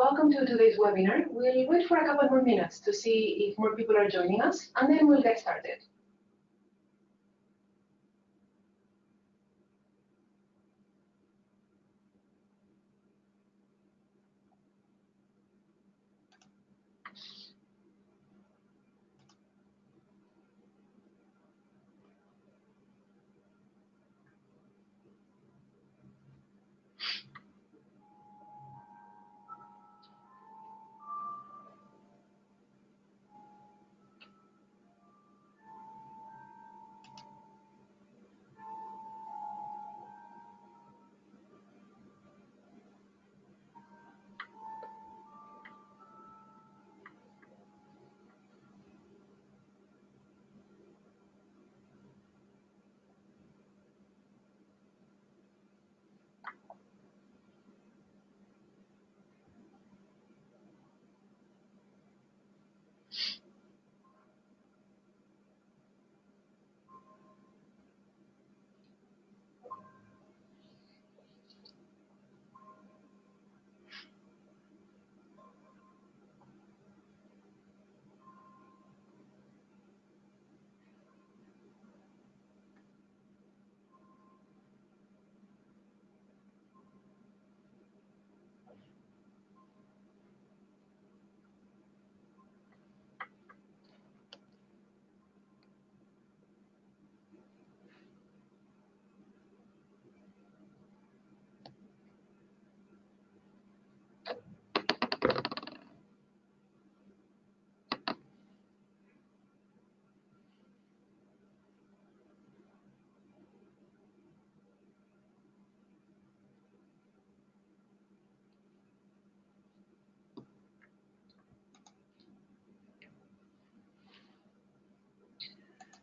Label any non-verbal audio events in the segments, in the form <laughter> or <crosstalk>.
welcome to today's webinar. We'll wait for a couple more minutes to see if more people are joining us, and then we'll get started.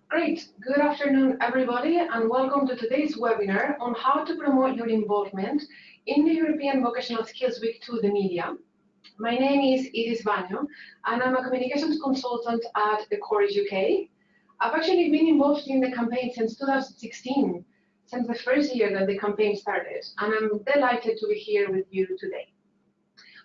Great. Good afternoon, everybody, and welcome to today's webinar on how to promote your involvement in the European Vocational Skills Week to the media. My name is Iris Banyo, and I'm a communications consultant at the Corys UK. I've actually been involved in the campaign since 2016, since the first year that the campaign started, and I'm delighted to be here with you today.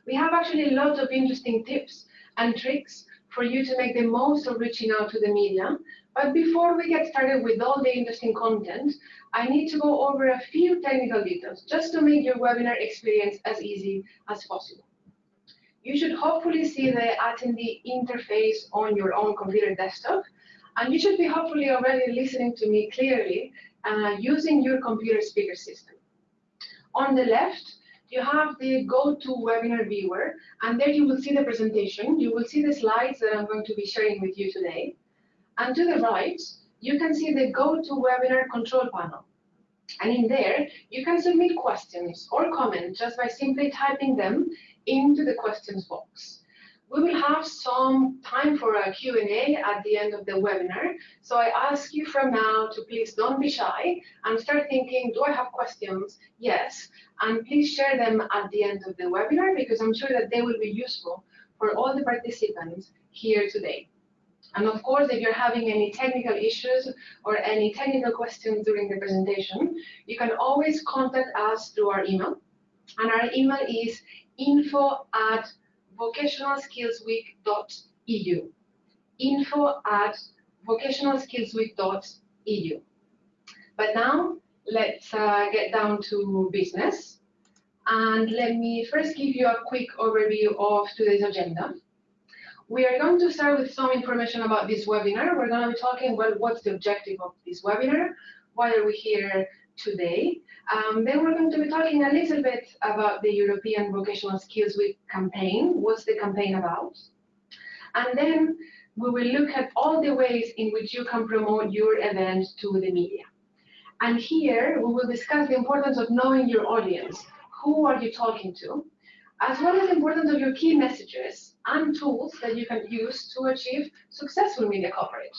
We have actually lots of interesting tips and tricks for you to make the most of reaching out to the media but before we get started with all the interesting content, I need to go over a few technical details just to make your webinar experience as easy as possible. You should hopefully see the attendee interface on your own computer desktop, and you should be hopefully already listening to me clearly uh, using your computer speaker system. On the left, you have the GoToWebinar viewer, and there you will see the presentation. You will see the slides that I'm going to be sharing with you today. And to the right, you can see the GoToWebinar control panel. And in there, you can submit questions or comments just by simply typing them into the questions box. We will have some time for a Q&A at the end of the webinar. So I ask you from now to please don't be shy and start thinking, do I have questions? Yes. And please share them at the end of the webinar because I'm sure that they will be useful for all the participants here today. And of course, if you're having any technical issues or any technical questions during the presentation, you can always contact us through our email. And our email is info at vocationalskillsweek.eu. Info at vocationalskillsweek.eu. But now, let's uh, get down to business. And let me first give you a quick overview of today's agenda. We are going to start with some information about this webinar. We're going to be talking about what's the objective of this webinar, why are we here today. Um, then we're going to be talking a little bit about the European Vocational Skills Week campaign. What's the campaign about? And then we will look at all the ways in which you can promote your event to the media. And here we will discuss the importance of knowing your audience. Who are you talking to? as well as the importance of your key messages and tools that you can use to achieve successful media coverage.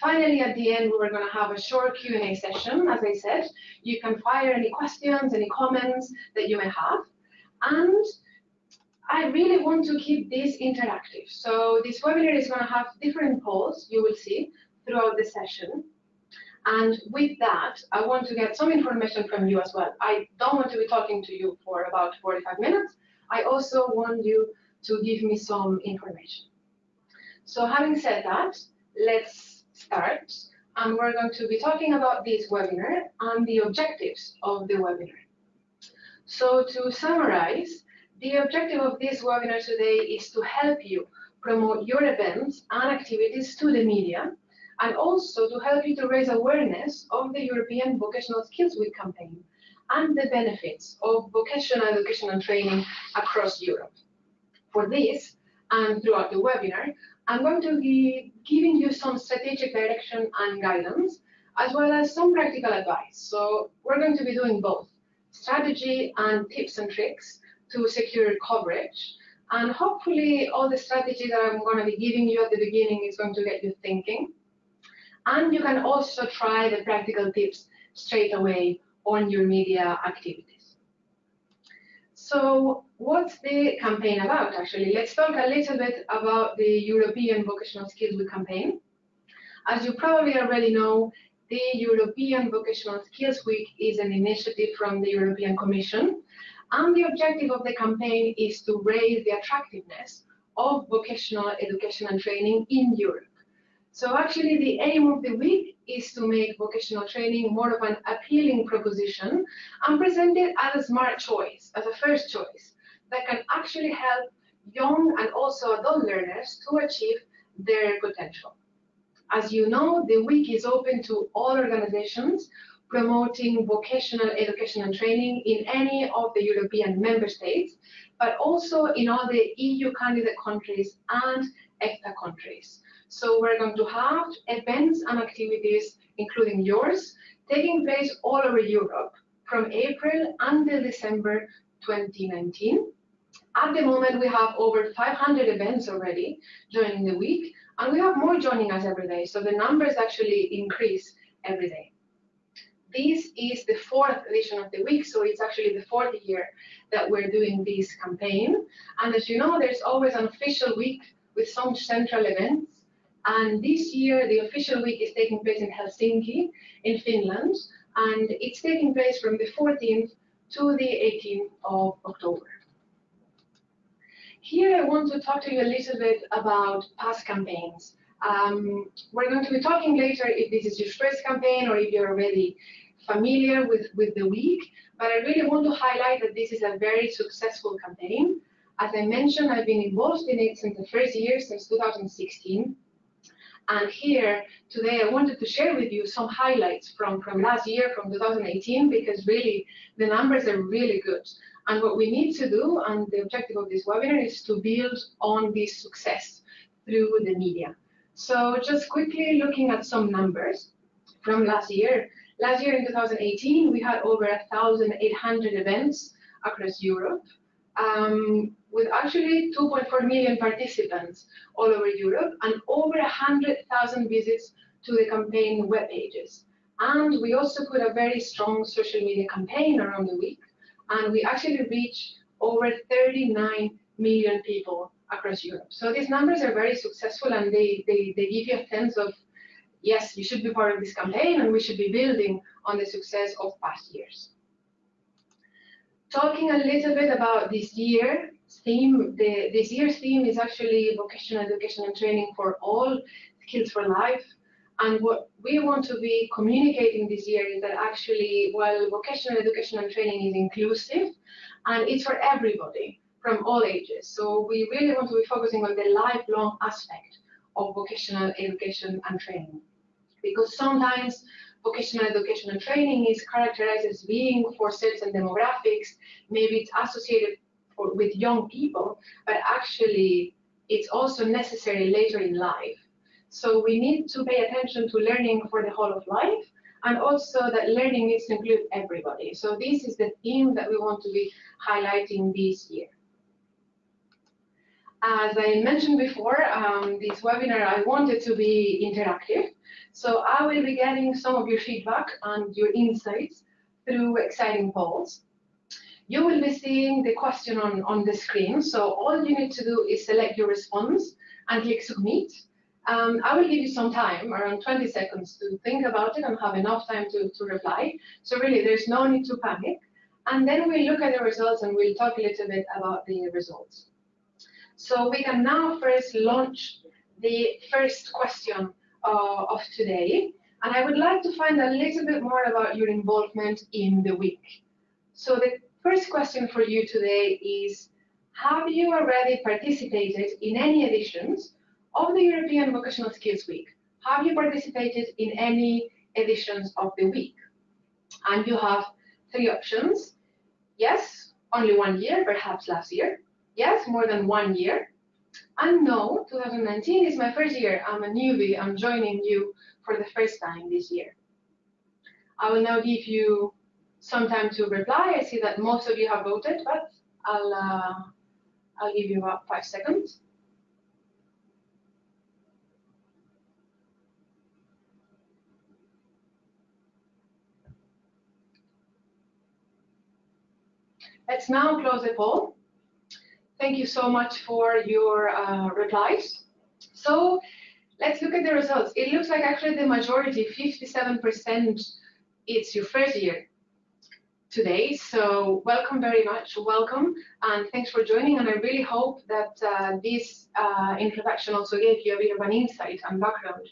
Finally, at the end, we are going to have a short Q&A session. As I said, you can fire any questions, any comments that you may have. And I really want to keep this interactive. So this webinar is going to have different polls, you will see, throughout the session. And with that, I want to get some information from you as well. I don't want to be talking to you for about 45 minutes. I also want you to give me some information. So having said that, let's start. And we're going to be talking about this webinar and the objectives of the webinar. So to summarize, the objective of this webinar today is to help you promote your events and activities to the media, and also to help you to raise awareness of the European Vocational Skills Week campaign and the benefits of vocational education and training across Europe. For this, and throughout the webinar, I'm going to be giving you some strategic direction and guidance, as well as some practical advice. So we're going to be doing both strategy and tips and tricks to secure coverage. And hopefully all the strategy that I'm going to be giving you at the beginning is going to get you thinking. And you can also try the practical tips straight away on your media activities. So what's the campaign about, actually? Let's talk a little bit about the European Vocational Skills Week campaign. As you probably already know, the European Vocational Skills Week is an initiative from the European Commission, and the objective of the campaign is to raise the attractiveness of vocational education and training in Europe. So actually the aim of the week is to make vocational training more of an appealing proposition and present it as a smart choice, as a first choice, that can actually help young and also adult learners to achieve their potential. As you know, the week is open to all organizations promoting vocational education and training in any of the European member states, but also in all the EU candidate countries and EFTA countries. So we're going to have events and activities, including yours, taking place all over Europe from April until December 2019. At the moment, we have over 500 events already joining the week, and we have more joining us every day. So the numbers actually increase every day. This is the fourth edition of the week, so it's actually the fourth year that we're doing this campaign. And as you know, there's always an official week with some central events. And this year, the official week is taking place in Helsinki, in Finland, and it's taking place from the 14th to the 18th of October. Here I want to talk to you a little bit about past campaigns. Um, we're going to be talking later if this is your first campaign or if you're already familiar with, with the week, but I really want to highlight that this is a very successful campaign. As I mentioned, I've been involved in it since the first year, since 2016. And here today I wanted to share with you some highlights from, from last year, from 2018, because really the numbers are really good. And what we need to do, and the objective of this webinar, is to build on this success through the media. So just quickly looking at some numbers from last year. Last year in 2018, we had over 1,800 events across Europe, um, with actually 2.4 million participants all over Europe and over 100,000 visits to the campaign web pages. And we also put a very strong social media campaign around the week and we actually reach over 39 million people across Europe. So these numbers are very successful and they, they, they give you a sense of, yes, you should be part of this campaign and we should be building on the success of past years. Talking a little bit about this year theme, the, this year's theme is actually vocational education and training for all, skills for life. And what we want to be communicating this year is that actually, while vocational education and training is inclusive, and it's for everybody from all ages. So we really want to be focusing on the lifelong aspect of vocational education and training. Because sometimes vocational education and training is characterized as being for certain demographics, maybe it's associated for, with young people, but actually it's also necessary later in life. So we need to pay attention to learning for the whole of life and also that learning needs to include everybody. So this is the theme that we want to be highlighting this year. As I mentioned before, um, this webinar, I wanted to be interactive. So I will be getting some of your feedback and your insights through exciting polls. You will be seeing the question on, on the screen. So all you need to do is select your response and click submit. Um, I will give you some time, around 20 seconds, to think about it and have enough time to, to reply. So really, there's no need to panic. and then we'll look at the results and we'll talk a little bit about the results. So we can now first launch the first question uh, of today. And I would like to find a little bit more about your involvement in the week. So the first question for you today is, have you already participated in any editions of the European Vocational Skills Week? Have you participated in any editions of the week? And you have three options. Yes, only one year, perhaps last year. Yes, more than one year. And no, 2019 is my first year. I'm a newbie. I'm joining you for the first time this year. I will now give you some time to reply. I see that most of you have voted, but I'll, uh, I'll give you about five seconds. Let's now close the poll. Thank you so much for your uh, replies. So let's look at the results. It looks like actually the majority, 57%, it's your first year today. So welcome very much, welcome, and thanks for joining. And I really hope that uh, this uh, introduction also gave you a bit of an insight and background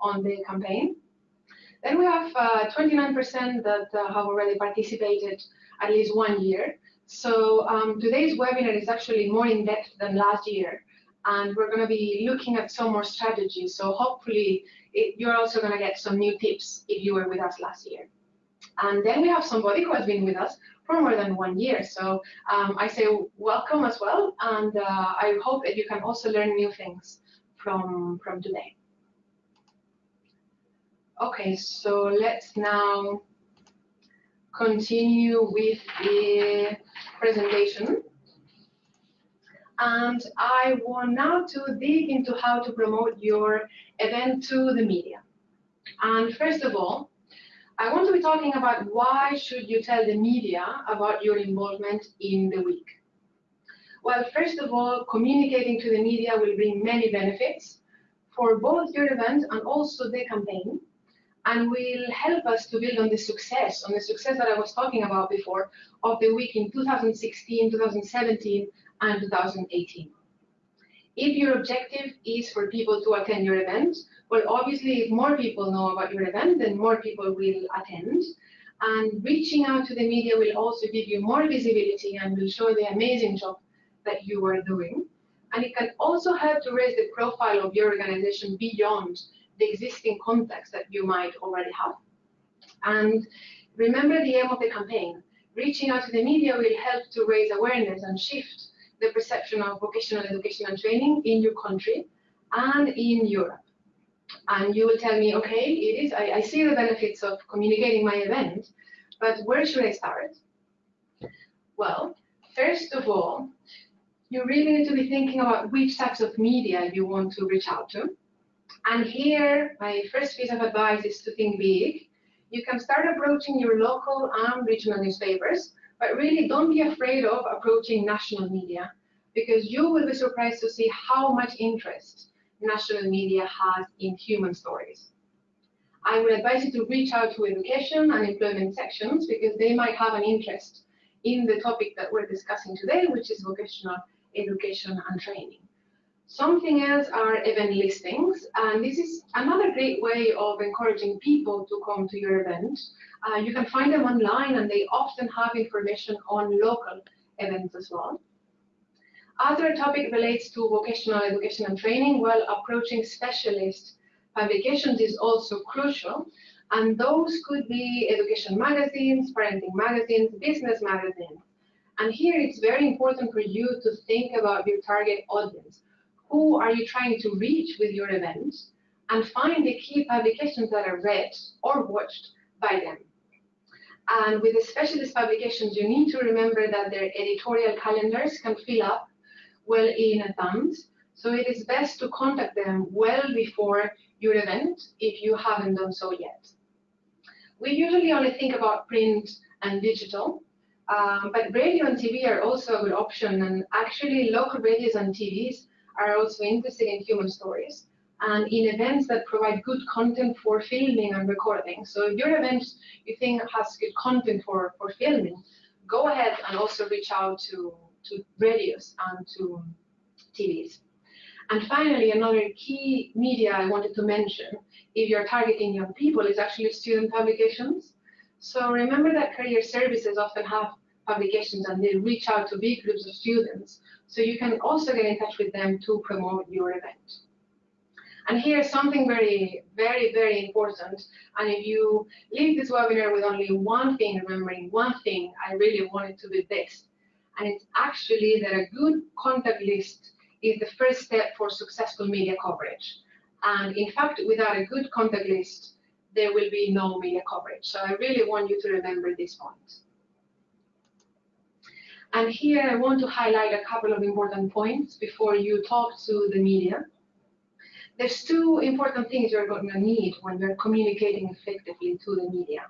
on the campaign. Then we have 29% uh, that uh, have already participated at least one year. So um, today's webinar is actually more in-depth than last year, and we're going to be looking at some more strategies. So hopefully it, you're also going to get some new tips if you were with us last year. And then we have somebody who has been with us for more than one year. So um, I say welcome as well, and uh, I hope that you can also learn new things from, from today. Okay, so let's now continue with the presentation. And I want now to dig into how to promote your event to the media. And first of all, I want to be talking about why should you tell the media about your involvement in the week. Well, first of all, communicating to the media will bring many benefits for both your event and also the campaign and will help us to build on the success, on the success that I was talking about before of the week in 2016, 2017, and 2018. If your objective is for people to attend your event, well, obviously, if more people know about your event, then more people will attend. And reaching out to the media will also give you more visibility and will show the amazing job that you are doing. And it can also help to raise the profile of your organization beyond the existing context that you might already have. And remember the aim of the campaign. Reaching out to the media will help to raise awareness and shift the perception of vocational education and training in your country and in Europe. And you will tell me, okay, it is, I, I see the benefits of communicating my event, but where should I start? Well, first of all, you really need to be thinking about which types of media you want to reach out to. And here, my first piece of advice is to think big. You can start approaching your local and regional newspapers, but really don't be afraid of approaching national media because you will be surprised to see how much interest national media has in human stories. I would advise you to reach out to education and employment sections because they might have an interest in the topic that we're discussing today, which is vocational education and training. Something else are event listings, and this is another great way of encouraging people to come to your event. Uh, you can find them online, and they often have information on local events as well. Other topic relates to vocational education and training, while approaching specialist publications is also crucial. And those could be education magazines, parenting magazines, business magazines. And here it's very important for you to think about your target audience who are you trying to reach with your event, and find the key publications that are read or watched by them. And with the specialist publications, you need to remember that their editorial calendars can fill up well in advance. So it is best to contact them well before your event if you haven't done so yet. We usually only think about print and digital, um, but radio and TV are also a good option. And actually, local radios and TVs are also interested in human stories and in events that provide good content for filming and recording. So if your event you think has good content for, for filming, go ahead and also reach out to, to radios and to TVs. And finally, another key media I wanted to mention, if you're targeting young people, is actually student publications. So remember that career services often have publications and they reach out to big groups of students. So you can also get in touch with them to promote your event. And here's something very, very, very important. And if you leave this webinar with only one thing, remembering one thing, I really want it to be this. And it's actually that a good contact list is the first step for successful media coverage. And in fact, without a good contact list, there will be no media coverage. So I really want you to remember this point. And here I want to highlight a couple of important points before you talk to the media. There's two important things you're going to need when you're communicating effectively to the media.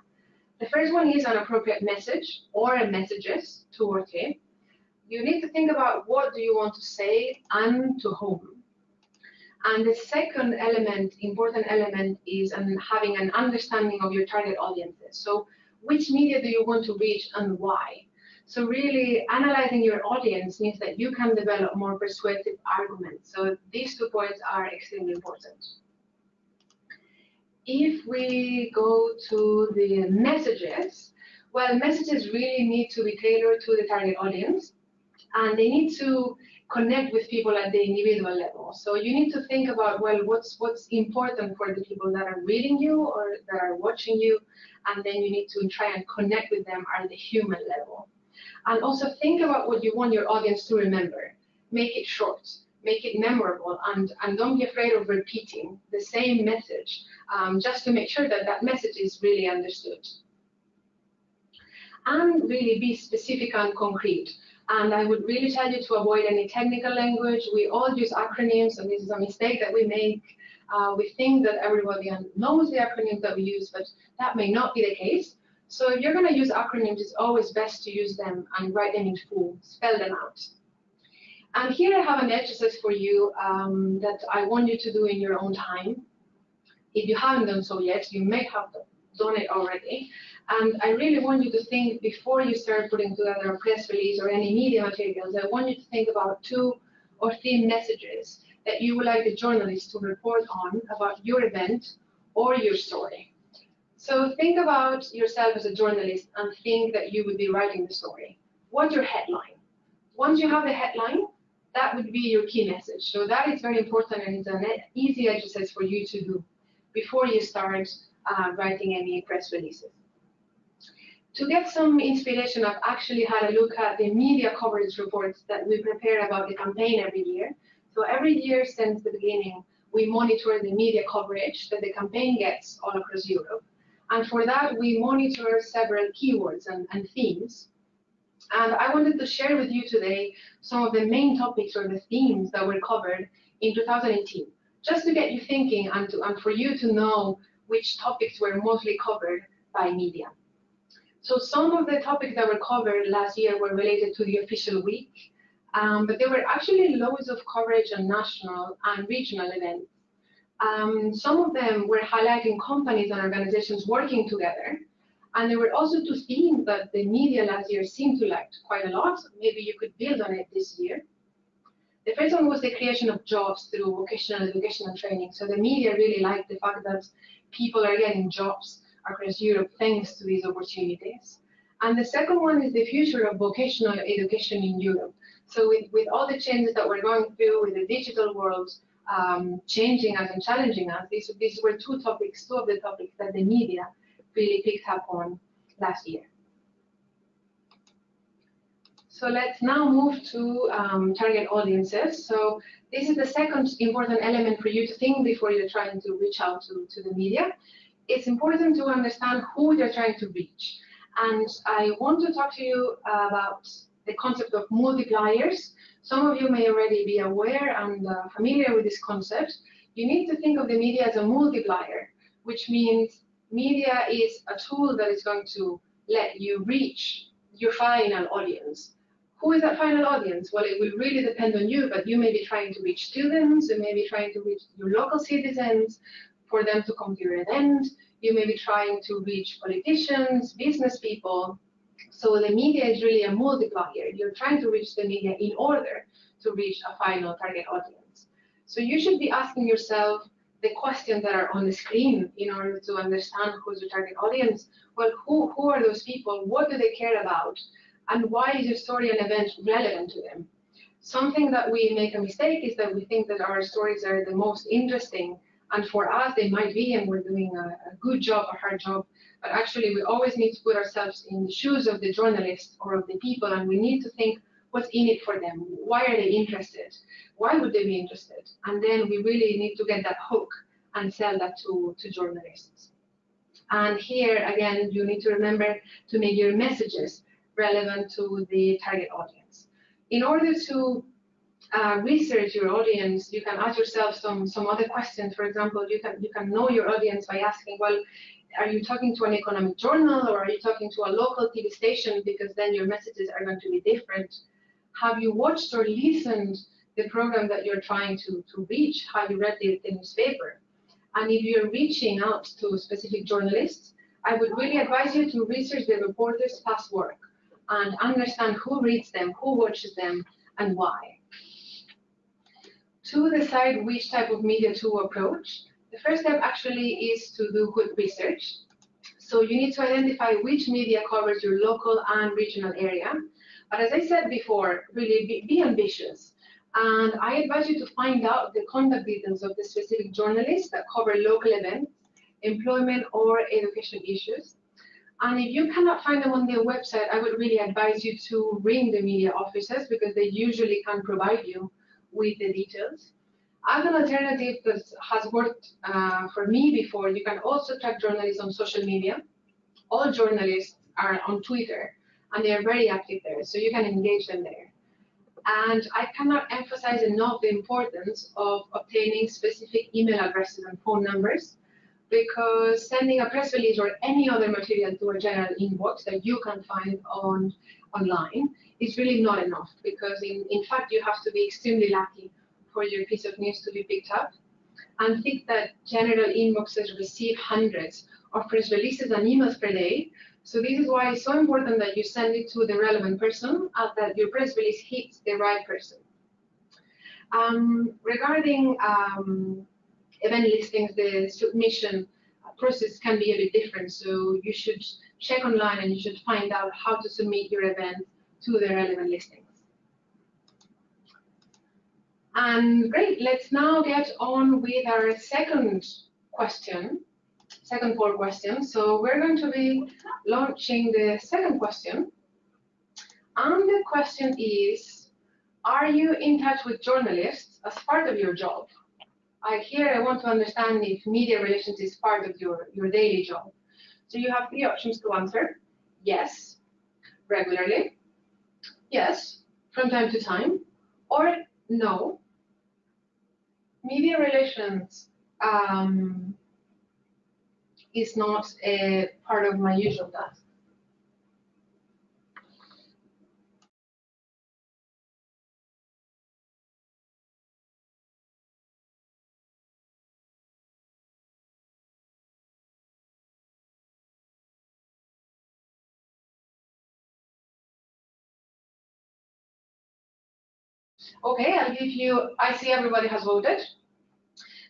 The first one is an appropriate message or messages, two or three. You need to think about what do you want to say and to whom. And the second element, important element, is having an understanding of your target audiences. So which media do you want to reach and why? So really analyzing your audience means that you can develop more persuasive arguments. So these two points are extremely important. If we go to the messages, well, messages really need to be tailored to the target audience and they need to connect with people at the individual level. So you need to think about, well, what's what's important for the people that are reading you or that are watching you, and then you need to try and connect with them at the human level. And also think about what you want your audience to remember. Make it short, make it memorable, and, and don't be afraid of repeating the same message um, just to make sure that that message is really understood. And really be specific and concrete. And I would really tell you to avoid any technical language. We all use acronyms, and this is a mistake that we make. Uh, we think that everybody knows the acronyms that we use, but that may not be the case. So if you're going to use acronyms, it's always best to use them and write them in full, spell them out. And here I have an exercise for you um, that I want you to do in your own time. If you haven't done so yet, you may have done it already. And I really want you to think before you start putting together a press release or any media materials, I want you to think about two or three messages that you would like the journalist to report on about your event or your story. So think about yourself as a journalist and think that you would be writing the story. What's your headline? Once you have the headline, that would be your key message. So that is very important and it's an easy exercise for you to do before you start uh, writing any press releases. To get some inspiration, I've actually had a look at the media coverage reports that we prepare about the campaign every year. So every year since the beginning, we monitor the media coverage that the campaign gets all across Europe. And for that, we monitor several keywords and, and themes. And I wanted to share with you today some of the main topics or the themes that were covered in 2018, just to get you thinking and, to, and for you to know which topics were mostly covered by media. So some of the topics that were covered last year were related to the official week, um, but there were actually loads of coverage on national and regional events um, some of them were highlighting companies and organizations working together. And there were also two themes that the media last year seemed to like quite a lot. Maybe you could build on it this year. The first one was the creation of jobs through vocational education and training. So the media really liked the fact that people are getting jobs across Europe thanks to these opportunities. And the second one is the future of vocational education in Europe. So with, with all the changes that we're going through with the digital world, um, changing us and challenging us. These, these were two topics, two of the topics that the media really picked up on last year. So let's now move to um, target audiences. So this is the second important element for you to think before you're trying to reach out to, to the media. It's important to understand who you're trying to reach. And I want to talk to you about the concept of multipliers some of you may already be aware and uh, familiar with this concept. You need to think of the media as a multiplier, which means media is a tool that is going to let you reach your final audience. Who is that final audience? Well, it will really depend on you, but you may be trying to reach students, you may be trying to reach your local citizens for them to come to your event, you may be trying to reach politicians, business people, So the media is really a multiplier. You're trying to reach the media in order to reach a final target audience. So you should be asking yourself the questions that are on the screen in order to understand who's your target audience. Well, who, who are those people? What do they care about? And why is your story and event relevant to them? Something that we make a mistake is that we think that our stories are the most interesting. And for us, they might be, and we're doing a, a good job, a hard job. But actually, we always need to put ourselves in the shoes of the journalist or of the people, and we need to think what's in it for them? Why are they interested? Why would they be interested? And then we really need to get that hook and sell that to, to journalists. And here, again, you need to remember to make your messages relevant to the target audience. In order to uh, research your audience, you can ask yourself some, some other questions. For example, you can, you can know your audience by asking, well, are you talking to an economic journal or are you talking to a local TV station? Because then your messages are going to be different have you watched or listened the program that you're trying to, to reach? Have you read the, the newspaper? And if you're reaching out to specific journalists, I would really advise you to research the reporter's past work and understand who reads them, who watches them, and why. To decide which type of media to approach, the first step actually is to do good research. So you need to identify which media covers your local and regional area but as I said before, really be, be ambitious. And I advise you to find out the contact details of the specific journalists that cover local events, employment or education issues. And if you cannot find them on their website, I would really advise you to ring the media offices because they usually can provide you with the details. As an alternative that has worked uh, for me before, you can also track journalists on social media. All journalists are on Twitter and they are very active there, so you can engage them there. And I cannot emphasize enough the importance of obtaining specific email addresses and phone numbers because sending a press release or any other material to a general inbox that you can find on online is really not enough because in, in fact you have to be extremely lucky for your piece of news to be picked up and think that general inboxes receive hundreds of press releases and emails per day so this is why it's so important that you send it to the relevant person and that your press release hits the right person. Um, regarding um, event listings, the submission process can be a bit different. So you should check online and you should find out how to submit your event to the relevant listings. And great, let's now get on with our second question second poll question. So we're going to be launching the second question. And the question is, are you in touch with journalists as part of your job? I here I want to understand if media relations is part of your, your daily job. So you have three options to answer. Yes, regularly. Yes, from time to time. Or no. Media relations um, is not a part of my usual task. Okay, I'll give you, I see everybody has voted.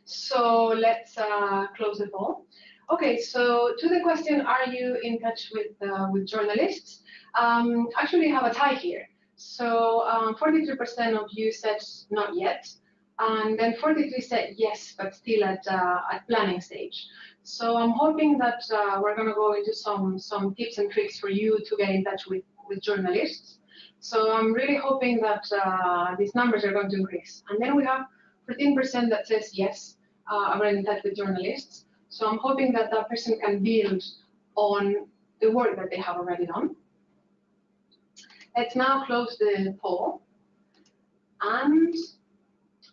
So let's uh, close the poll. Okay, so to the question, are you in touch with uh, with journalists? Um, actually, have a tie here. So 43% um, of you said not yet, and then 43 said yes, but still at uh, at planning stage. So I'm hoping that uh, we're going to go into some some tips and tricks for you to get in touch with with journalists. So I'm really hoping that uh, these numbers are going to increase. And then we have 14% that says yes, uh, I'm in touch with journalists. So I'm hoping that that person can build on the work that they have already done. Let's now close the poll. And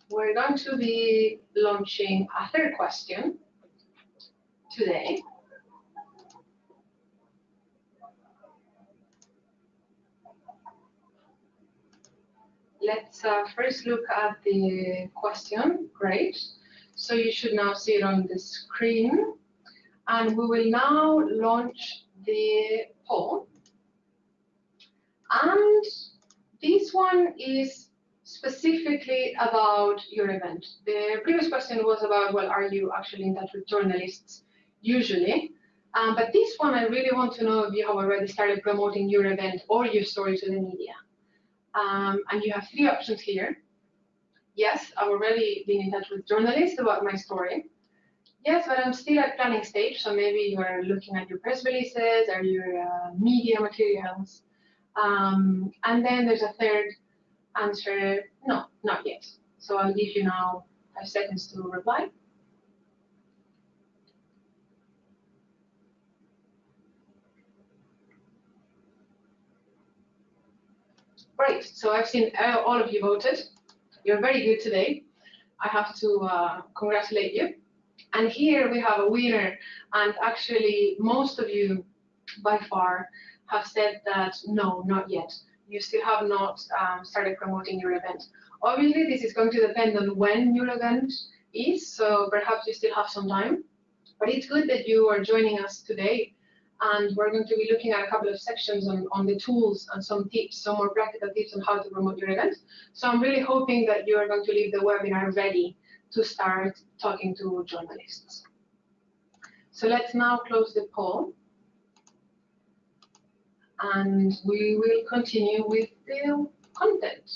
we're going to be launching a third question today. Let's uh, first look at the question. Great. So you should now see it on the screen. And we will now launch the poll. And this one is specifically about your event. The previous question was about, well, are you actually in touch with journalists usually? Um, but this one, I really want to know if you have already started promoting your event or your story to the media. Um, and you have three options here. Yes, I've already been in touch with journalists about my story. Yes, but I'm still at planning stage, so maybe you are looking at your press releases or your uh, media materials. Um, and then there's a third answer, no, not yet. So I'll give you now five seconds to reply. Great, so I've seen uh, all of you voted. You're very good today. I have to uh, congratulate you. And here we have a winner, and actually most of you by far have said that no, not yet. You still have not um, started promoting your event. Obviously, this is going to depend on when your event is, so perhaps you still have some time. But it's good that you are joining us today and we're going to be looking at a couple of sections on, on the tools and some tips, some more practical tips on how to promote your event. So I'm really hoping that you are going to leave the webinar ready to start talking to journalists. So let's now close the poll. And we will continue with the content.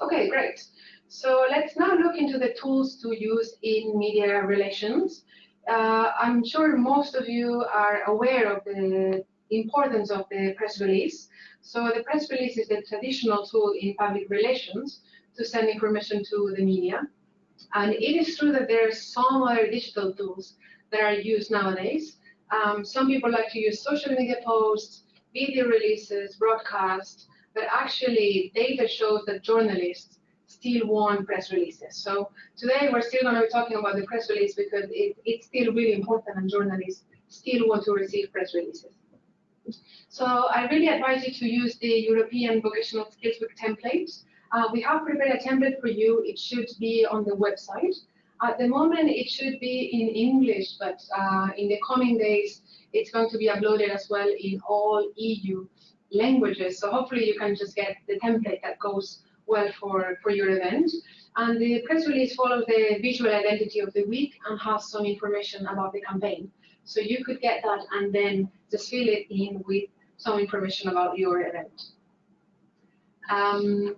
Okay, great. So let's now look into the tools to use in media relations uh, I'm sure most of you are aware of the importance of the press release. So the press release is the traditional tool in public relations to send information to the media. And it is true that there are some other digital tools that are used nowadays. Um, some people like to use social media posts, video releases, broadcasts, but actually data shows that journalists still want press releases. So today we're still going to be talking about the press release because it, it's still really important and journalists still want to receive press releases. So I really advise you to use the European Vocational Skills Week template. Uh, we have prepared a template for you. It should be on the website. At the moment, it should be in English, but uh, in the coming days, it's going to be uploaded as well in all EU languages. So hopefully you can just get the template that goes well for, for your event. And the press release follows the visual identity of the week and has some information about the campaign. So you could get that and then just fill it in with some information about your event. Um,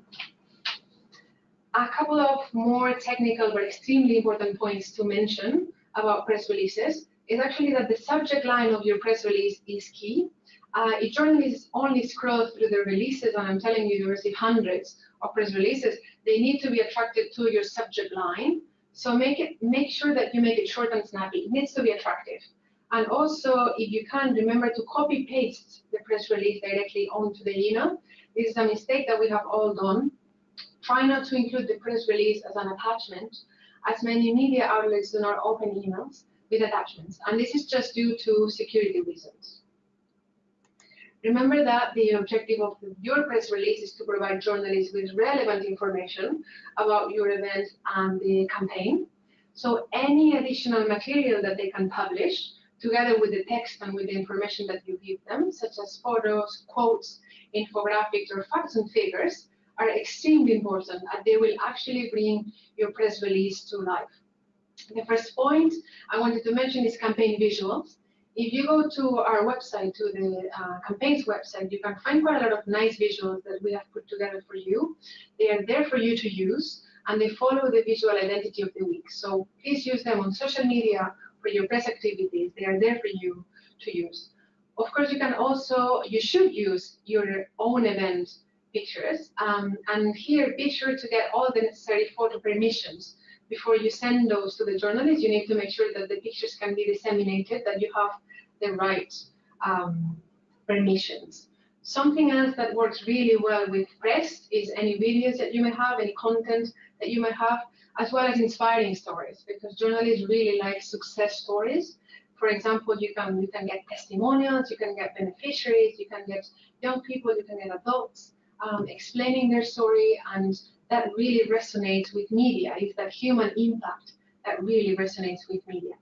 a couple of more technical but extremely important points to mention about press releases is actually that the subject line of your press release is key. Uh, if journalists only scroll through the releases, and I'm telling you, you receive hundreds press releases, they need to be attracted to your subject line. So make it make sure that you make it short and snappy. It needs to be attractive. And also, if you can, remember to copy paste the press release directly onto the email. This is a mistake that we have all done. Try not to include the press release as an attachment, as many media outlets do not open emails with attachments. And this is just due to security reasons. Remember that the objective of your press release is to provide journalists with relevant information about your event and the campaign. So any additional material that they can publish, together with the text and with the information that you give them, such as photos, quotes, infographics, or facts and figures, are extremely important and they will actually bring your press release to life. The first point I wanted to mention is campaign visuals. If you go to our website, to the uh, campaigns website, you can find quite a lot of nice visuals that we have put together for you. They are there for you to use, and they follow the visual identity of the week. So please use them on social media for your press activities. They are there for you to use. Of course, you can also, you should use your own event pictures. Um, and here, be sure to get all the necessary photo permissions before you send those to the journalist, you need to make sure that the pictures can be disseminated, that you have the right um, permissions. Something else that works really well with press is any videos that you may have, any content that you may have, as well as inspiring stories, because journalists really like success stories. For example, you can you can get testimonials, you can get beneficiaries, you can get young people, you can get adults um, explaining their story and that really resonates with media, is that human impact that really resonates with media.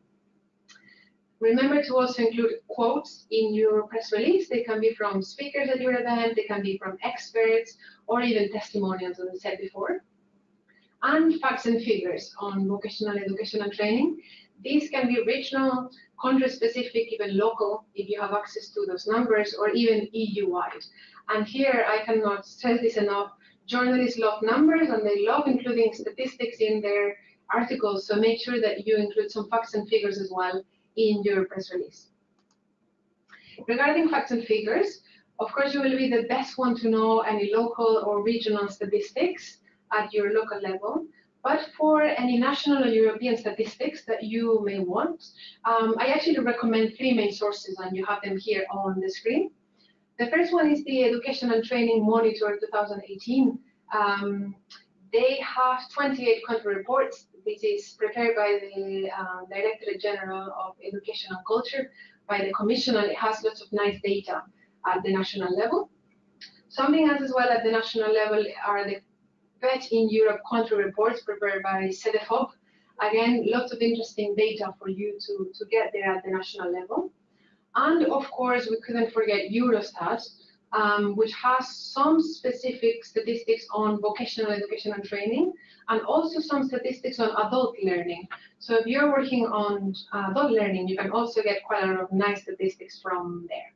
Remember to also include quotes in your press release. They can be from speakers at your event, they can be from experts, or even testimonials, as I said before. And facts and figures on vocational education and training. These can be regional, country-specific, even local, if you have access to those numbers, or even EU-wide. And here, I cannot stress this enough, journalists love numbers, and they love including statistics in their articles, so make sure that you include some facts and figures as well in your press release. Regarding facts and figures, of course, you will be the best one to know any local or regional statistics at your local level. But for any national or European statistics that you may want, um, I actually recommend three main sources, and you have them here on the screen. The first one is the Education and Training Monitor 2018. Um, they have 28 country reports which is prepared by the uh, Directorate General of Education and Culture, by the Commission, and it has lots of nice data at the national level. Something else as well at the national level are the VET in Europe country reports prepared by CEDEFOP. Again, lots of interesting data for you to, to get there at the national level. And of course, we couldn't forget Eurostat, um, which has some specific statistics on vocational education and training, and also some statistics on adult learning. So if you're working on adult learning, you can also get quite a lot of nice statistics from there.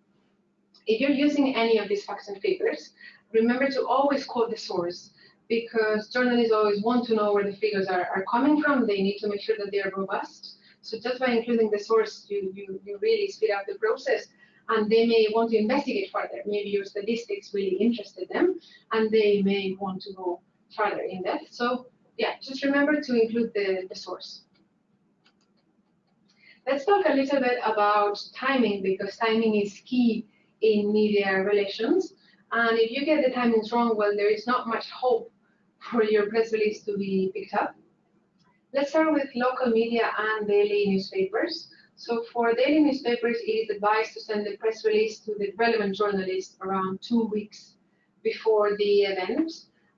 If you're using any of these facts and figures, remember to always quote the source because journalists always want to know where the figures are, are coming from. They need to make sure that they are robust. So just by including the source, you, you, you really speed up the process and they may want to investigate further. Maybe your statistics really interested them, and they may want to go further in depth. So yeah, just remember to include the, the source. Let's talk a little bit about timing, because timing is key in media relations. And if you get the timings wrong, well, there is not much hope <laughs> for your press release to be picked up. Let's start with local media and daily newspapers. So for daily newspapers, it is advised to send the press release to the relevant journalist around two weeks before the event.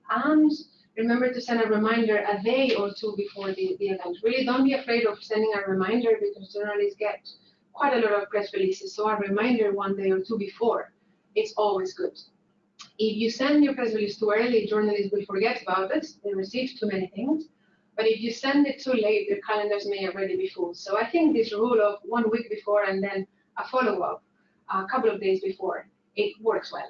And remember to send a reminder a day or two before the, the event. Really don't be afraid of sending a reminder because journalists get quite a lot of press releases. So a reminder one day or two before, it's always good. If you send your press release too early, journalists will forget about it. They receive too many things. But if you send it too late, their calendars may already be full. So I think this rule of one week before and then a follow-up a couple of days before, it works well.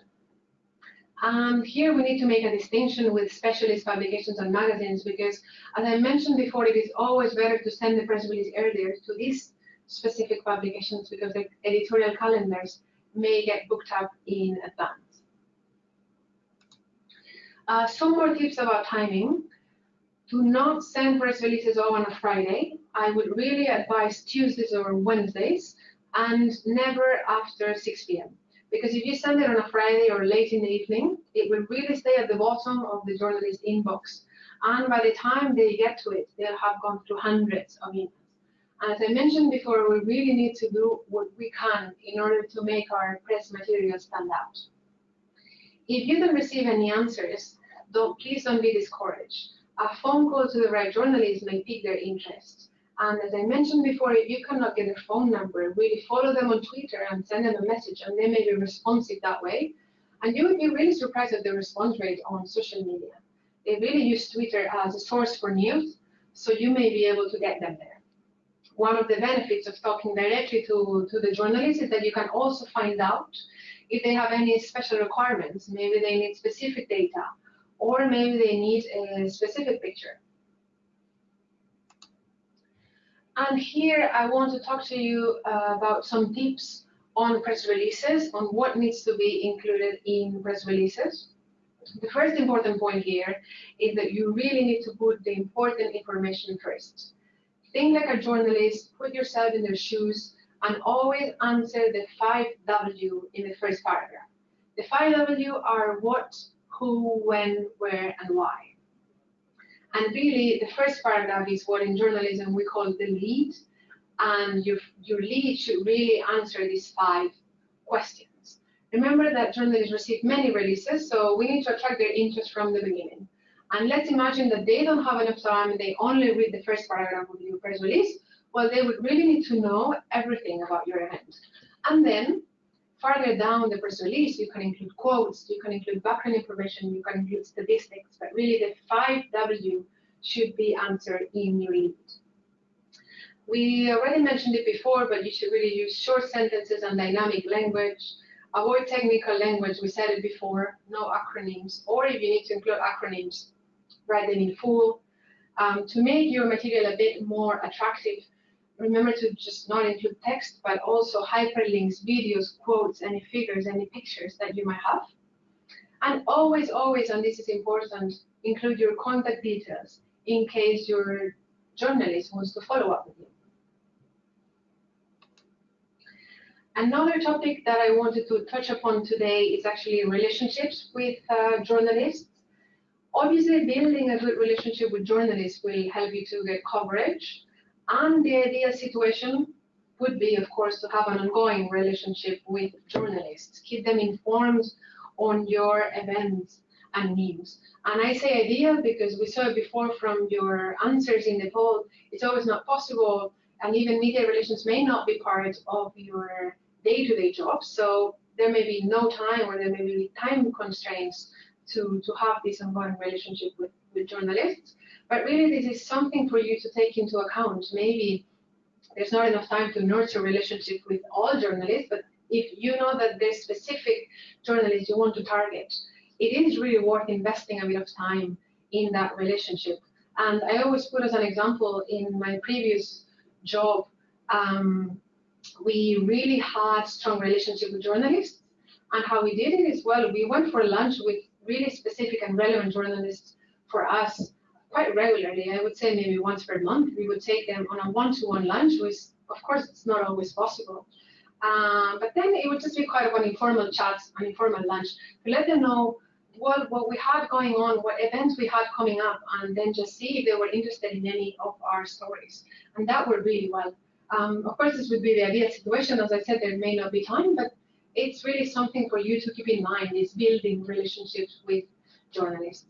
And here we need to make a distinction with specialist publications and magazines because, as I mentioned before, it is always better to send the press release earlier to these specific publications because the editorial calendars may get booked up in advance. Uh, some more tips about timing do not send press releases on a Friday. I would really advise Tuesdays or Wednesdays and never after 6 p.m. Because if you send it on a Friday or late in the evening, it will really stay at the bottom of the journalist's inbox. And by the time they get to it, they'll have gone through hundreds of emails. And as I mentioned before, we really need to do what we can in order to make our press material stand out. If you don't receive any answers, don't, please don't be discouraged a phone call to the right journalist may pique their interest. And as I mentioned before, if you cannot get their phone number, really follow them on Twitter and send them a message, and they may be responsive that way. And you would be really surprised at the response rate on social media. They really use Twitter as a source for news, so you may be able to get them there. One of the benefits of talking directly to, to the journalist is that you can also find out if they have any special requirements. Maybe they need specific data or maybe they need a specific picture. And here I want to talk to you uh, about some tips on press releases, on what needs to be included in press releases. The first important point here is that you really need to put the important information first. Think like a journalist, put yourself in their shoes, and always answer the five W in the first paragraph. The five W are what, who, when, where, and why. And really, the first paragraph is what in journalism we call the lead, and your, your lead should really answer these five questions. Remember that journalists receive many releases, so we need to attract their interest from the beginning. And let's imagine that they don't have enough time and they only read the first paragraph of your press release. well, they would really need to know everything about your event. And then farther down the press release, you can include quotes, you can include background information, you can include statistics, but really the five W should be answered in your lead. We already mentioned it before, but you should really use short sentences and dynamic language. Avoid technical language, we said it before, no acronyms, or if you need to include acronyms, write them in full. Um, to make your material a bit more attractive, remember to just not include text, but also hyperlinks, videos, quotes, any figures, any pictures that you might have. And always, always, and this is important, include your contact details in case your journalist wants to follow up with you. Another topic that I wanted to touch upon today is actually relationships with uh, journalists. Obviously, building a good relationship with journalists will help you to get coverage. And the ideal situation would be, of course, to have an ongoing relationship with journalists. Keep them informed on your events and news. And I say ideal because we saw before from your answers in the poll, it's always not possible and even media relations may not be part of your day-to-day -day job. So there may be no time or there may be time constraints to, to have this ongoing relationship with, with journalists. But really, this is something for you to take into account. Maybe there's not enough time to nurture relationship with all journalists, but if you know that there's specific journalists you want to target, it is really worth investing a bit of time in that relationship. And I always put as an example in my previous job, um, we really had strong relationship with journalists. And how we did it is, well, we went for lunch with really specific and relevant journalists for us quite regularly. I would say maybe once per month. We would take them on a one-to-one lunch, which of course it's not always possible. Um, but then it would just be quite an informal chat, an informal lunch to let them know what, what we had going on, what events we had coming up, and then just see if they were interested in any of our stories. And that worked really well. Um, of course, this would be the ideal situation. As I said, there may not be time, but it's really something for you to keep in mind is building relationships with journalists.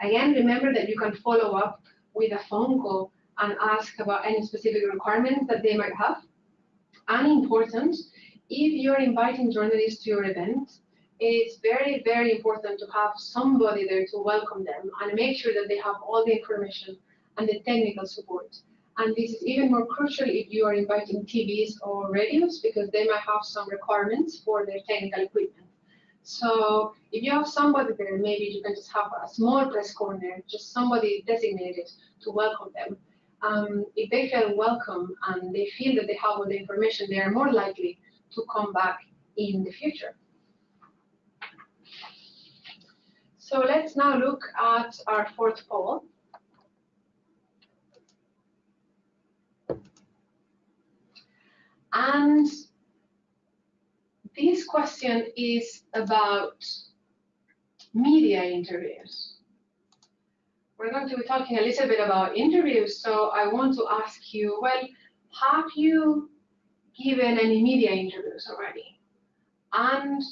Again, remember that you can follow up with a phone call and ask about any specific requirements that they might have. And important, if you're inviting journalists to your event, it's very, very important to have somebody there to welcome them and make sure that they have all the information and the technical support. And this is even more crucial if you are inviting TVs or radios because they might have some requirements for their technical equipment. So if you have somebody there, maybe you can just have a small press corner, just somebody designated to welcome them. Um, if they feel welcome and they feel that they have all the information, they are more likely to come back in the future. So let's now look at our fourth poll. And this question is about media interviews. We're going to be talking a little bit about interviews, so I want to ask you, well, have you given any media interviews already? And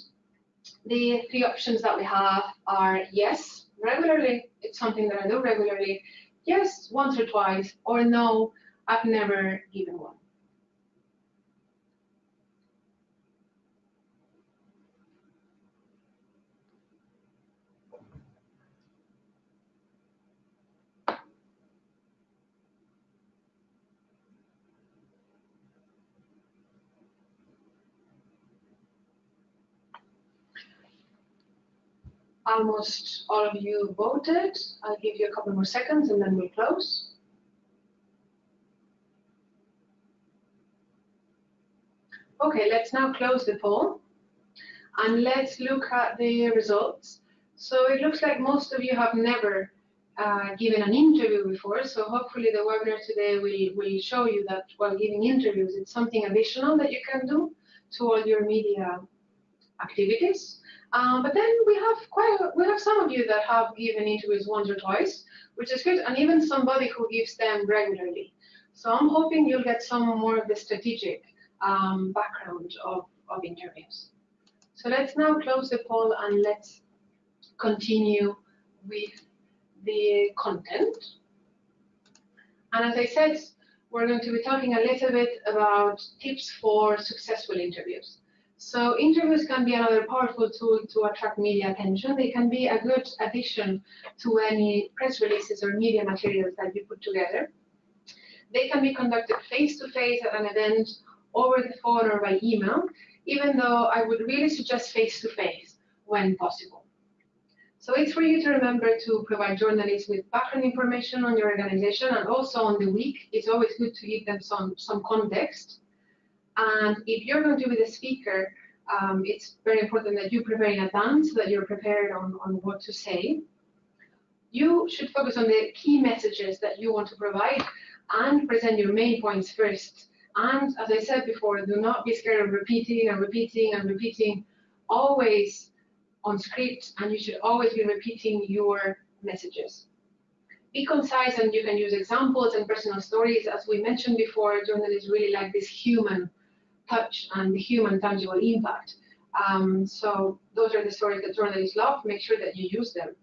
the three options that we have are yes, regularly, it's something that I do regularly, yes, once or twice, or no, I've never given one. Almost all of you voted. I'll give you a couple more seconds and then we'll close. Okay, let's now close the poll and let's look at the results. So it looks like most of you have never uh, given an interview before, so hopefully the webinar today will, will show you that while giving interviews, it's something additional that you can do to all your media activities. Um, but then we have quite a, we have some of you that have given interviews once or twice, which is good, and even somebody who gives them regularly. So I'm hoping you'll get some more of the strategic um, background of, of interviews. So let's now close the poll and let's continue with the content. And as I said, we're going to be talking a little bit about tips for successful interviews. So interviews can be another powerful tool to attract media attention. They can be a good addition to any press releases or media materials that you put together. They can be conducted face-to-face -face at an event, over the phone or by email, even though I would really suggest face-to-face -face when possible. So it's for you to remember to provide journalists with background information on your organization and also on the week. It's always good to give them some, some context and if you're going to be the speaker, um, it's very important that you prepare in advance, so that you're prepared on, on what to say. You should focus on the key messages that you want to provide and present your main points first. And as I said before, do not be scared of repeating and repeating and repeating, always on script, and you should always be repeating your messages. Be concise and you can use examples and personal stories. As we mentioned before, journalists really like this human touch and the human tangible impact. Um, so those are the stories that journalists love. Make sure that you use them.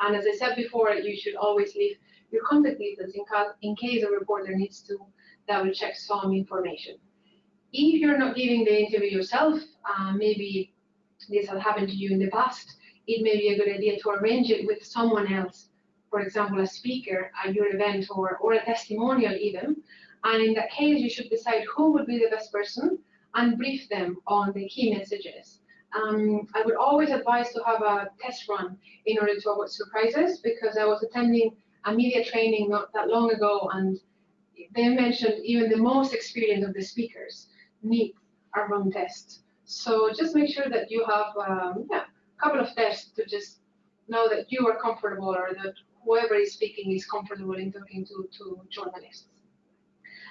And as I said before, you should always leave your contact details in, in case a reporter needs to double check some information. If you're not giving the interview yourself, uh, maybe this has happened to you in the past, it may be a good idea to arrange it with someone else, for example, a speaker at your event or, or a testimonial even, and in that case, you should decide who would be the best person and brief them on the key messages. Um, I would always advise to have a test run in order to avoid surprises because I was attending a media training not that long ago and they mentioned even the most experienced of the speakers need a run test. So just make sure that you have um, yeah, a couple of tests to just know that you are comfortable or that whoever is speaking is comfortable in talking to, to journalists.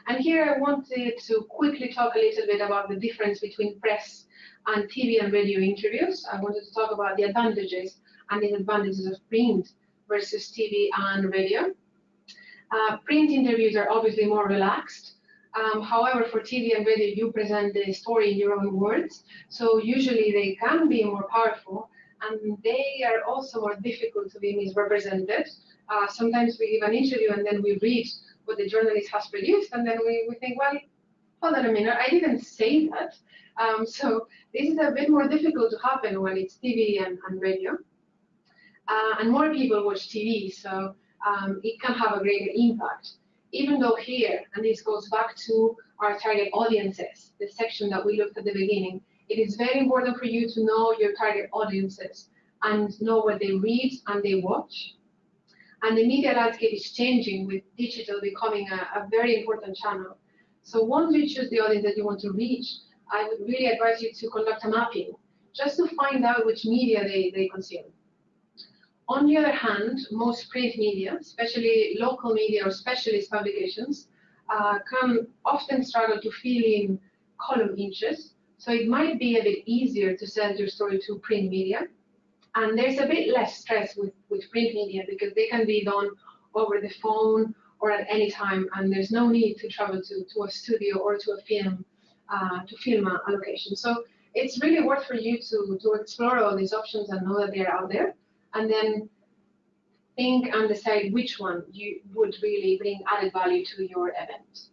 And here I wanted to quickly talk a little bit about the difference between press and TV and radio interviews. I wanted to talk about the advantages and disadvantages of print versus TV and radio. Uh, print interviews are obviously more relaxed. Um, however, for TV and radio, you present the story in your own words. So usually they can be more powerful and they are also more difficult to be misrepresented. Uh, sometimes we give an interview and then we read what the journalist has produced, and then we, we think, well, hold on a minute, I didn't say that. Um, so this is a bit more difficult to happen when it's TV and, and radio. Uh, and more people watch TV, so um, it can have a greater impact. Even though here, and this goes back to our target audiences, the section that we looked at the beginning, it is very important for you to know your target audiences and know what they read and they watch. And the media landscape is changing with digital becoming a, a very important channel. So once you choose the audience that you want to reach, I would really advise you to conduct a mapping just to find out which media they, they consume. On the other hand, most print media, especially local media or specialist publications, uh, can often struggle to fill in column inches. So it might be a bit easier to send your story to print media. And there's a bit less stress with, with print media because they can be done over the phone or at any time, and there's no need to travel to, to a studio or to a film uh, to film a, location. So it's really worth for you to, to explore all these options and know that they're out there, and then think and decide which one you would really bring added value to your event.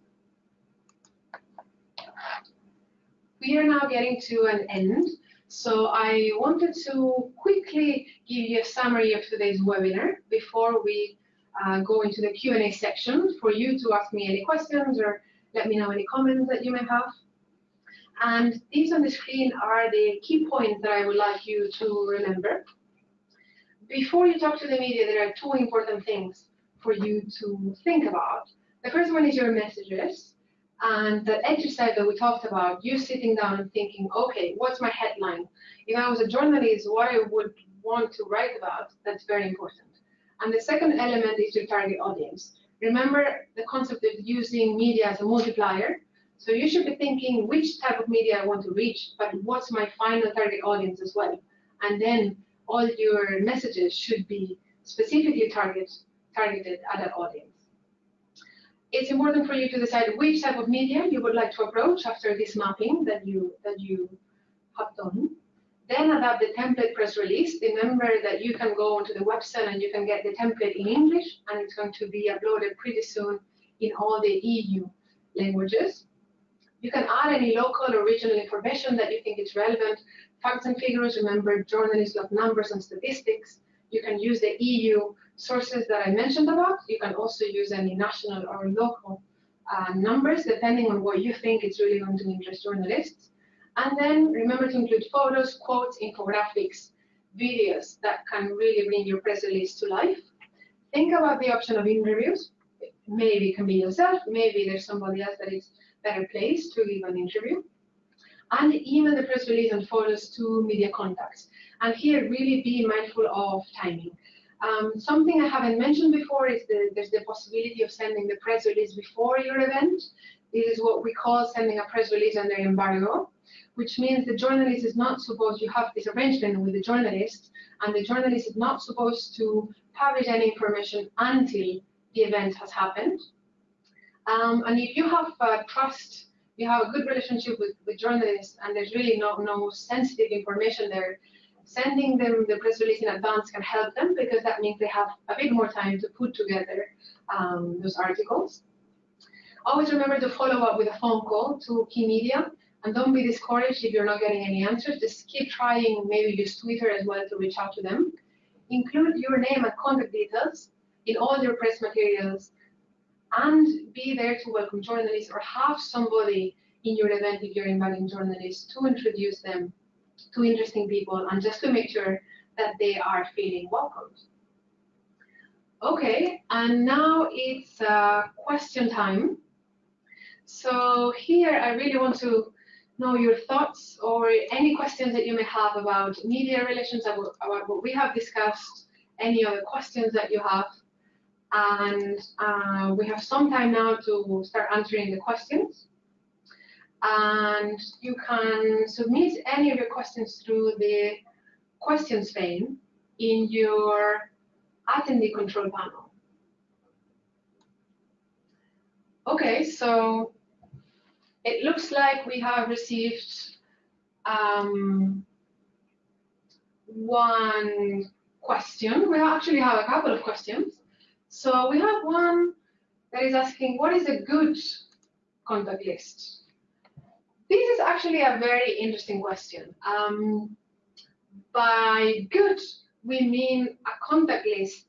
We are now getting to an end. So I wanted to quickly give you a summary of today's webinar before we uh, go into the Q&A section for you to ask me any questions or let me know any comments that you may have. And these on the screen are the key points that I would like you to remember. Before you talk to the media, there are two important things for you to think about. The first one is your messages. And that exercise that we talked about, you sitting down and thinking, okay, what's my headline? If I was a journalist, what I would want to write about, that's very important. And the second element is your target audience. Remember the concept of using media as a multiplier. So you should be thinking which type of media I want to reach, but what's my final target audience as well. And then all your messages should be specifically target, targeted at that audience it's important for you to decide which type of media you would like to approach after this mapping that you that you have done. Then adapt the template press release. Remember that you can go onto the website and you can get the template in English and it's going to be uploaded pretty soon in all the EU languages. You can add any local or regional information that you think is relevant. Facts and figures, remember journalists love numbers and statistics. You can use the EU sources that I mentioned about. You can also use any national or local uh, numbers, depending on what you think is really going to interest journalists. And then remember to include photos, quotes, infographics, videos that can really bring your press release to life. Think about the option of interviews. Maybe it can be yourself, maybe there's somebody else that is better placed to give an interview. And email the press release and photos to media contacts. And here, really be mindful of timing. Um, something I haven't mentioned before is that there's the possibility of sending the press release before your event. This is what we call sending a press release under embargo, which means the journalist is not supposed, you have this arrangement with the journalist, and the journalist is not supposed to publish any information until the event has happened. Um, and if you have uh, trust, you have a good relationship with, with journalists, and there's really no, no sensitive information there, sending them the press release in advance can help them because that means they have a bit more time to put together um, those articles. Always remember to follow up with a phone call to key media and don't be discouraged if you're not getting any answers. Just keep trying, maybe use Twitter as well to reach out to them. Include your name and contact details in all your press materials and be there to welcome journalists or have somebody in your event if you're inviting journalists to introduce them to interesting people and just to make sure that they are feeling welcomed. Okay, and now it's uh, question time. So here I really want to know your thoughts or any questions that you may have about media relations, about, about what we have discussed, any other questions that you have. And uh, we have some time now to start answering the questions and you can submit any of your questions through the questions pane in your attendee control panel. Okay, so it looks like we have received um, one question. We actually have a couple of questions. So we have one that is asking, what is a good contact list? This is actually a very interesting question. Um, by good, we mean a contact list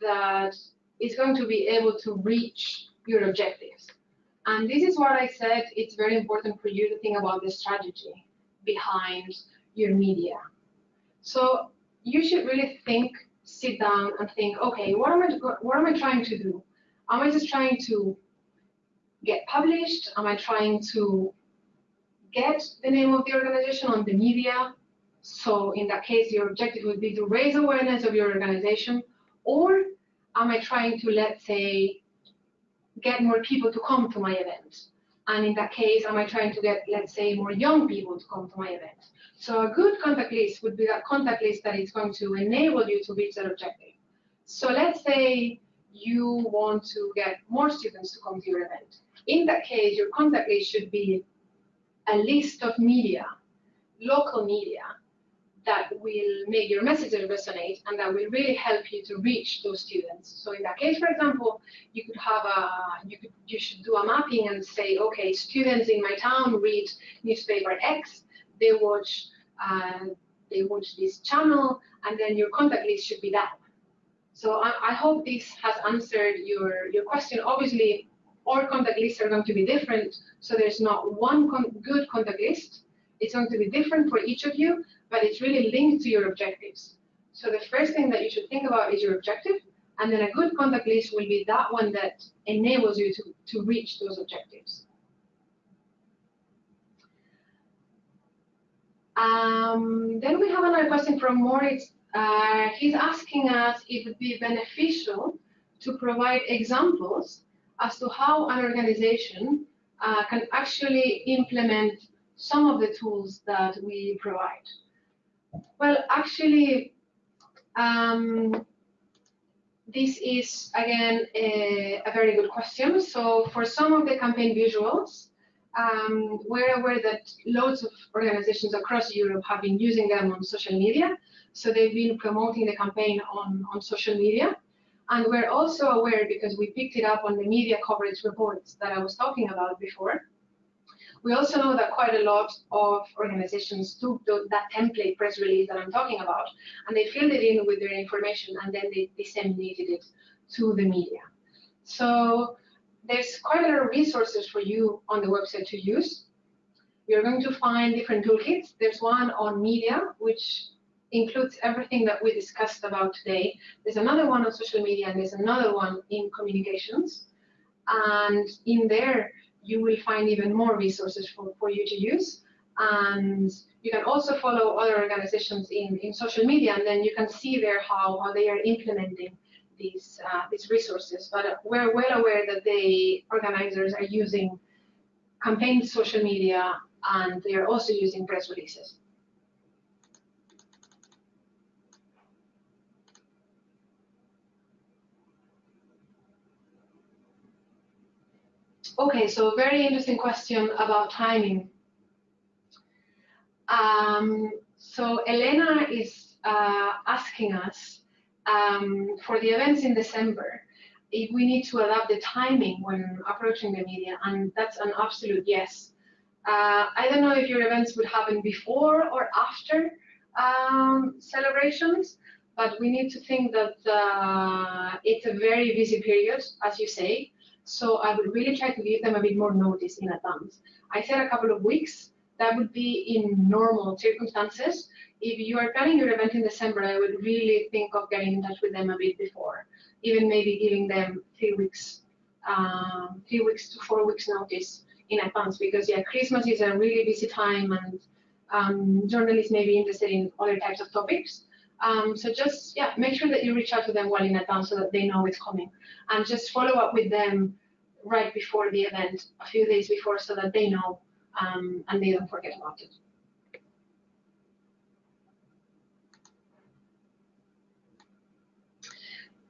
that is going to be able to reach your objectives. And this is what I said, it's very important for you to think about the strategy behind your media. So you should really think, sit down and think, okay, what am I, what am I trying to do? Am I just trying to get published? Am I trying to get the name of the organization on the media. So in that case, your objective would be to raise awareness of your organization. Or am I trying to, let's say, get more people to come to my event? And in that case, am I trying to get, let's say, more young people to come to my event? So a good contact list would be that contact list that is going to enable you to reach that objective. So let's say you want to get more students to come to your event. In that case, your contact list should be a list of media, local media, that will make your messages resonate and that will really help you to reach those students. So in that case, for example, you could have a, you could, you should do a mapping and say, okay, students in my town read newspaper X, they watch, uh, they watch this channel, and then your contact list should be that. So I, I hope this has answered your, your question. Obviously, all contact lists are going to be different. So there's not one con good contact list. It's going to be different for each of you, but it's really linked to your objectives. So the first thing that you should think about is your objective, and then a good contact list will be that one that enables you to, to reach those objectives. Um, then we have another question from Moritz. Uh, he's asking us if it would be beneficial to provide examples as to how an organization uh, can actually implement some of the tools that we provide. Well, actually, um, this is, again, a, a, very good question. So for some of the campaign visuals, um, we're aware that loads of organizations across Europe have been using them on social media. So they've been promoting the campaign on, on social media. And we're also aware, because we picked it up on the media coverage reports that I was talking about before, we also know that quite a lot of organizations took that template press release that I'm talking about, and they filled it in with their information, and then they disseminated it to the media. So there's quite a lot of resources for you on the website to use. You're going to find different toolkits. There's one on media, which includes everything that we discussed about today. There's another one on social media, and there's another one in communications. And in there, you will find even more resources for, for you to use. And you can also follow other organizations in, in social media, and then you can see there how, how they are implementing these, uh, these resources. But we're well aware that the organizers are using campaign social media, and they are also using press releases. Okay, so very interesting question about timing. Um, so Elena is uh, asking us um, for the events in December if we need to adapt the timing when approaching the media, and that's an absolute yes. Uh, I don't know if your events would happen before or after um, celebrations, but we need to think that uh, it's a very busy period, as you say, so I would really try to give them a bit more notice in advance. I said a couple of weeks. That would be in normal circumstances. If you are planning your event in December, I would really think of getting in touch with them a bit before, even maybe giving them three weeks, um, three weeks to four weeks notice in advance. Because yeah, Christmas is a really busy time, and um, journalists may be interested in other types of topics. Um, so just yeah, make sure that you reach out to them well in advance so that they know it's coming, and just follow up with them right before the event, a few days before, so that they know um, and they don't forget about it.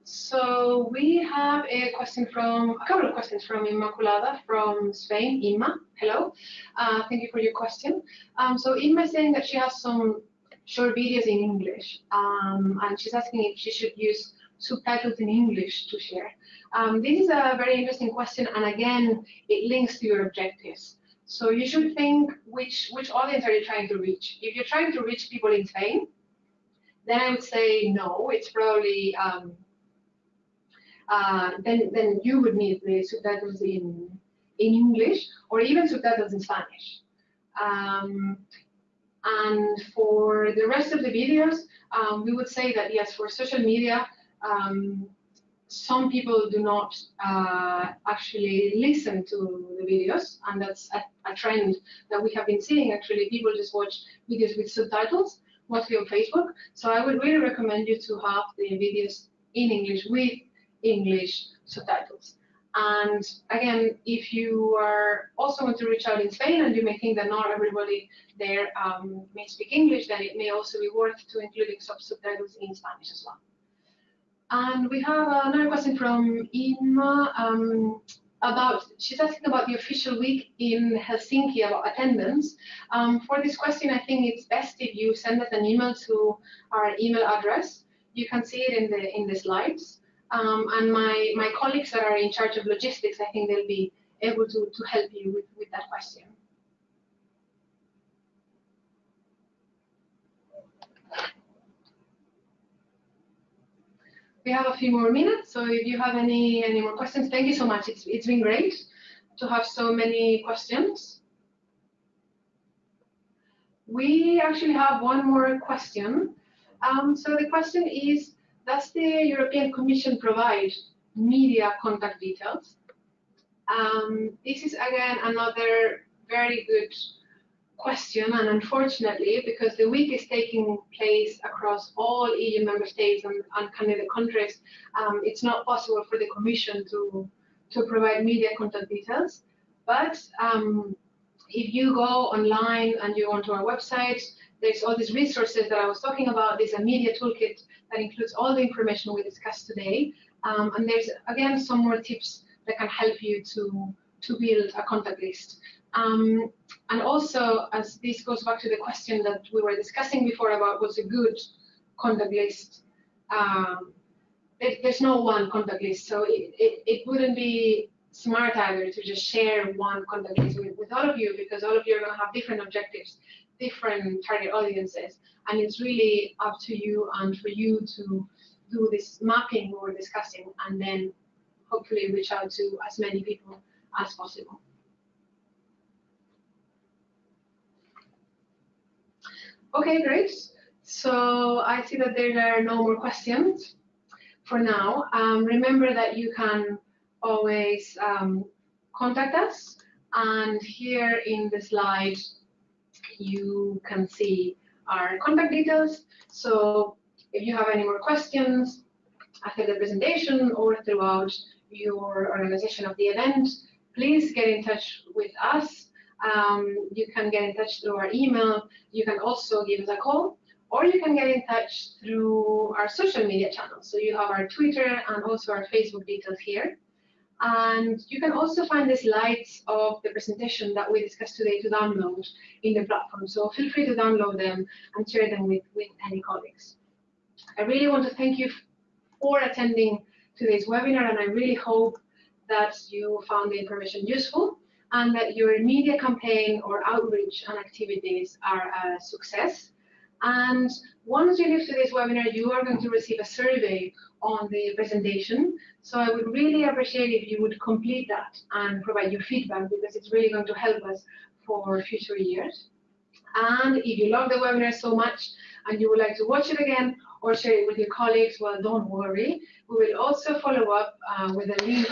So we have a question from, a couple of questions from Immaculada from Spain. Imma, hello. Uh, thank you for your question. Um, so Imma is saying that she has some short videos in English, um, and she's asking if she should use subtitles in English to share. Um, this is a very interesting question, and again, it links to your objectives. So you should think which which audience are you trying to reach? If you're trying to reach people in Spain, then I would say no. It's probably um, uh, then then you would need the subtitles in in English or even subtitles in Spanish. Um, and for the rest of the videos, um, we would say that yes, for social media, um, some people do not uh, actually listen to the videos, and that's a, a, trend that we have been seeing. Actually, people just watch videos with subtitles, mostly on Facebook. So I would really recommend you to have the videos in English with English subtitles. And again, if you are also want to reach out in Spain and you may think that not everybody there um, may speak English, then it may also be worth to including subtitles in Spanish as well. And we have another question from Inma um, about, she's asking about the official week in Helsinki about attendance. Um, for this question, I think it's best if you send us an email to our email address. You can see it in the in the slides. Um, and my, my colleagues that are in charge of logistics, I think they'll be able to, to help you with, with that question. We have a few more minutes, so if you have any, any more questions, thank you so much. It's, it's been great to have so many questions. We actually have one more question. Um, so the question is, does the European Commission provide media contact details? Um, this is again another very good question, and unfortunately, because the week is taking place across all EU member states and, and countries, um, it's not possible for the Commission to to provide media contact details. But um, if you go online and you go onto our website, there's all these resources that I was talking about. There's a media toolkit that includes all the information we discussed today. Um, and there's, again, some more tips that can help you to, to build a contact list. Um, and also, as this goes back to the question that we were discussing before about what's a good contact list, um, there's no one contact list, so it, it, it wouldn't be smart either to just share one contact list with, with all of you because all of you are going to have different objectives, different target audiences, and it's really up to you and for you to do this mapping we were discussing and then hopefully reach out to as many people as possible. Okay, great. So I see that there are no more questions for now. Um, remember that you can always um, contact us. And here in the slide, you can see our contact details. So if you have any more questions after the presentation or throughout your organization of the event, please get in touch with us. Um, you can get in touch through our email. You can also give us a call or you can get in touch through our social media channels. So you have our Twitter and also our Facebook details here. And you can also find the slides of the presentation that we discussed today to download in the platform. So feel free to download them and share them with, with any colleagues. I really want to thank you for attending today's webinar, and I really hope that you found the information useful and that your media campaign or outreach and activities are a success. And once you leave today's webinar, you are going to receive a survey on the presentation. So I would really appreciate if you would complete that and provide your feedback because it's really going to help us for future years. And if you love the webinar so much and you would like to watch it again or share it with your colleagues, well, don't worry. We will also follow up uh, with a link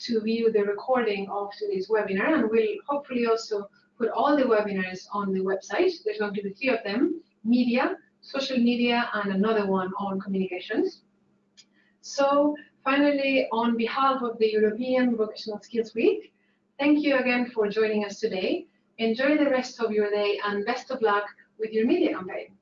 to view the recording of today's webinar, and we'll hopefully also put all the webinars on the website. There's going to be three of them, media, social media, and another one on communications. So finally, on behalf of the European Vocational Skills Week, thank you again for joining us today. Enjoy the rest of your day and best of luck with your media campaign.